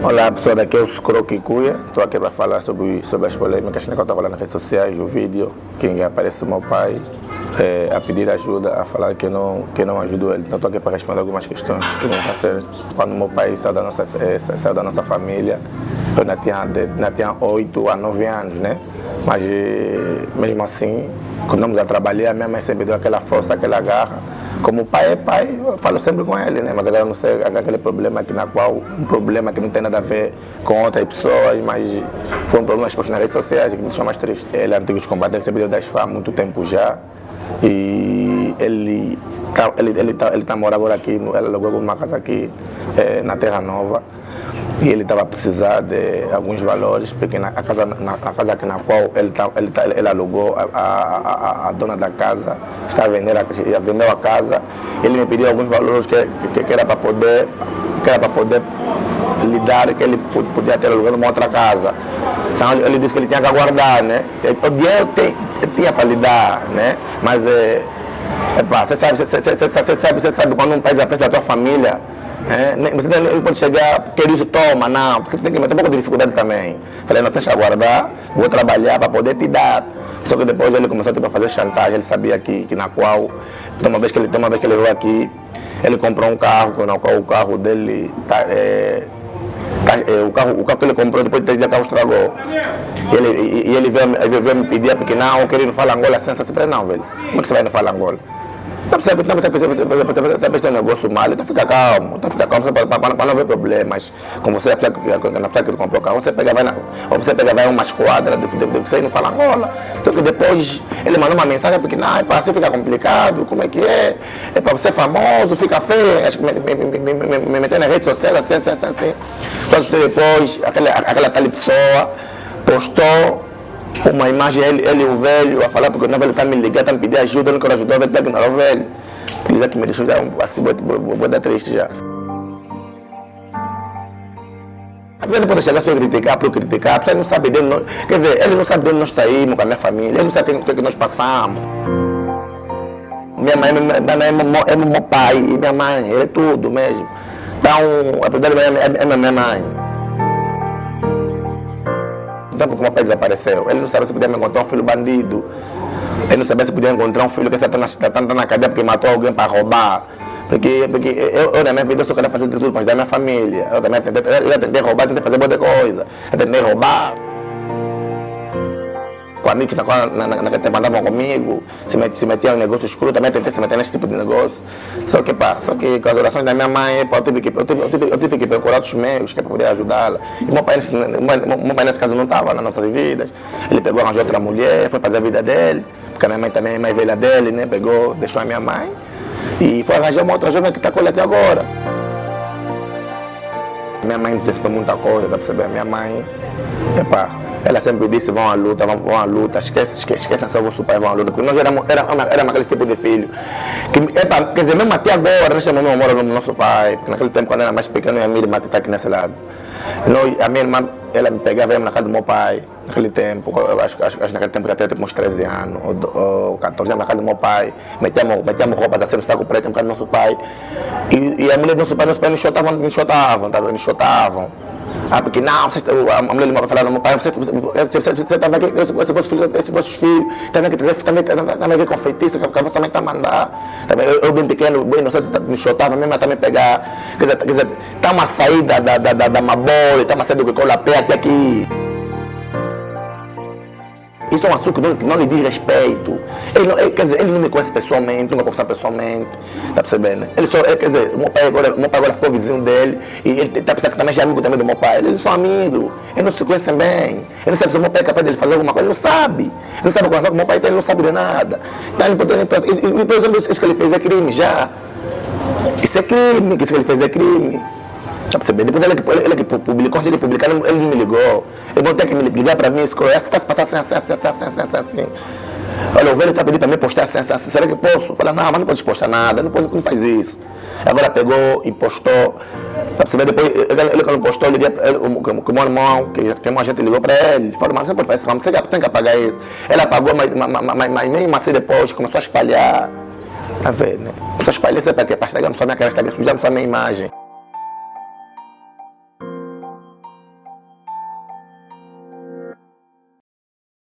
Olá pessoal, daqui é o Sucro Kikuya, estou aqui para falar sobre, sobre as polêmicas né, que eu estou falando nas redes sociais, o vídeo, que aparece meu pai é, a pedir ajuda, a falar que não, que não ajudou ele. Então estou aqui para responder algumas questões que não ser. Quando meu pai saiu da nossa, é, saiu da nossa família, eu ainda tinha, ainda tinha 8 a 9 anos, né? Mas mesmo assim, quando a trabalhar, minha mãe sempre deu aquela força, aquela garra como pai é pai, eu falo sempre com ele, né? Mas agora não sei aquele problema aqui na qual, um problema que não tem nada a ver com outras pessoas, mas foi um problema exposto nas redes sociais que me deixou mais triste. Ele é antigo combatente, recebeu das FA há muito tempo já. E ele tá, ele, ele, tá, ele tá morando agora aqui, ele alugou uma casa aqui é, na Terra Nova e ele estava a precisar de alguns valores, porque na, a casa, na, na casa na qual ele, tá, ele, tá, ele alugou, a, a, a, a, dona da casa está a vender, a, vendeu a casa, ele me pediu alguns valores que, que, que era para poder, que era para poder lidar, que ele podia ter alugado uma outra casa. Então ele disse que ele tinha que aguardar, né? O dinheiro tem, tinha para lidar, né? Mas é, você sabe, você sabe, você sabe quando um país apresta da tua família, é, você não pode chegar, quer isso, toma, não, porque tem que ter um pouco de dificuldade também. Falei, não, deixa aguardar, vou trabalhar para poder te dar. Só que depois ele começou tipo, a fazer chantagem, ele sabia que, que na qual, uma vez que ele, uma vez que ele veio aqui, ele comprou um carro, na qual o carro dele tá, é, o, carro, o carro que ele comprou depois de três dias o carro estragou. E ele, e, e ele veio, veio, me pedir, porque não, no Fala Angola, assim, assim, não, velho. Como é que você vai no Fala Angola? Ter um negócio mal, então fica calmo, então fica calmo para, não haver problemas. Como você, na pessoa que comprou carro, você pega, vai na, você pega, vai uma esquadra, você não fala Angola. Só que depois ele mandou uma mensagem porque, não, é para você ficar complicado, como é que é? É para você famoso, fica feio, acho que me, me, me, me, me meter nas redes sociais, assim, assim, assim. assim. Só depois, aquela, aquela tal pessoa postou uma imagem, ele, ele o velho, a falar porque o velho está me ligando, está me pedindo ajuda, eu não quero ajudar, o velho está ignorar o velho. Ele já que me deixou já assim, vou, vou, vou dar triste já. A pessoa pode chegar só a criticar por criticar, a pessoa não sabe dele, quer dizer, ele não sabe de onde nós saímos com a minha família, ele não sabe o que, que nós passamos. Minha mãe, minha mãe é, meu, meu pai minha mãe, ele é tudo mesmo. Então, a primeira é, é, é minha mãe. Então, porque meu pai desapareceu. Ele não sabia se podia encontrar um filho bandido. Ele não sabia se podia encontrar um filho que está na, na cadeia porque matou alguém para roubar. Porque, porque eu, eu, na minha vida, eu só quero fazer de tudo para ajudar a minha família. Eu também tentei, eu já tentei roubar, tentei fazer muita coisa. Eu tentei roubar com amigos na, na, na, naquele tempo andavam comigo, se, met, se metiam em negócio escuro, também tentei se meter nesse tipo de negócio. Só que, pá, só que com as orações da minha mãe, pá, eu, tive que, eu, tive, eu, tive, eu tive que procurar outros meios que é para poder ajudá-la. E meu pai, nesse, meu, pai nesse caso não estava nas nossas vidas. Ele pegou, arranjou outra mulher, foi fazer a vida dele, porque a minha mãe também é mais velha dele, né? Pegou, deixou a minha mãe e foi arranjar uma outra jovem que está com ele até agora. Minha mãe disse muita coisa, para saber? Minha mãe, epá, ela sempre disse, vão à luta, vão, vão à luta, esquece, esquece, esquece só vosso pai, vão à luta. Porque nós éramos, éramos, éramos aquele tipo de filho. Que, epa, quer dizer, mesmo até agora, nós chamamos amor no nosso pai. Porque naquele tempo, quando era mais pequeno, a minha irmã que está aqui nesse lado. Nós, a minha irmã, ela me pegava, na casa do meu pai, naquele tempo, acho, acho, acho naquele tempo já tinha tipo, uns 13 anos, ou, ou 14 anos na casa do meu pai. Metíamos, metíamos roupas assim no saco preto, na casa do nosso pai. E, e a mulher do nosso pai, nosso pai nos chotavam, nos chotavam, tá, nos chotavam. Ah, porque não, você, a mulher do meu pai falava, pai, você, você, você, você tá vendo que esse vosso filho, esse vosso filho, tá vendo que você também tá vendo que com feitiço, que a vossa também tá mandar. Também, eu, bem pequeno, bem inocente, me chotava mesmo também pegar. Quer dizer, quer dizer, tá uma saída da, da, da, da Mabole, tá uma saída do Colapé até aqui. Isso é um assunto que não, que não lhe diz respeito. Ele, não, ele, quer dizer, ele não me conhece pessoalmente, nunca conversar pessoalmente. Tá percebendo? Ele só, ele, quer dizer, o meu pai agora, meu pai agora ficou vizinho dele e ele tá pensando que também já é amigo também do meu pai. Eles são amigos, eles não se conhecem bem. Ele não sabe se o meu pai é capaz de fazer alguma coisa, ele não sabe. Ele não sabe conversar com o meu pai, então ele não sabe de nada. Então, ele, isso que ele fez é crime já. Isso é crime, isso que ele fez é crime. Tá percebendo? Depois ele, ele, ele que publicou, antes de publicar, ele, ele me ligou. Ele vão ter que me ligar para mim, escolher, está se passando assim, assim, assim, assim, assim, assim. Olha, o velho está pedindo para mim postar assim, assim, assim, será que posso? Fala, não, mas não pode postar nada, não, pode, não faz isso. Agora pegou e postou. Tá percebendo? Depois, ele, ele quando postou, eu liguei para ele, o meu irmão, que, que uma gente ligou para ele. Falou, mas você não pode fazer isso, você tem que apagar isso. Ele apagou, mas, mas, mas, mas mesmo assim depois começou a espalhar. Tá vendo? Começou a espalhar, isso é para quê? Para estragar só minha cara, estragar sujar só minha imagem.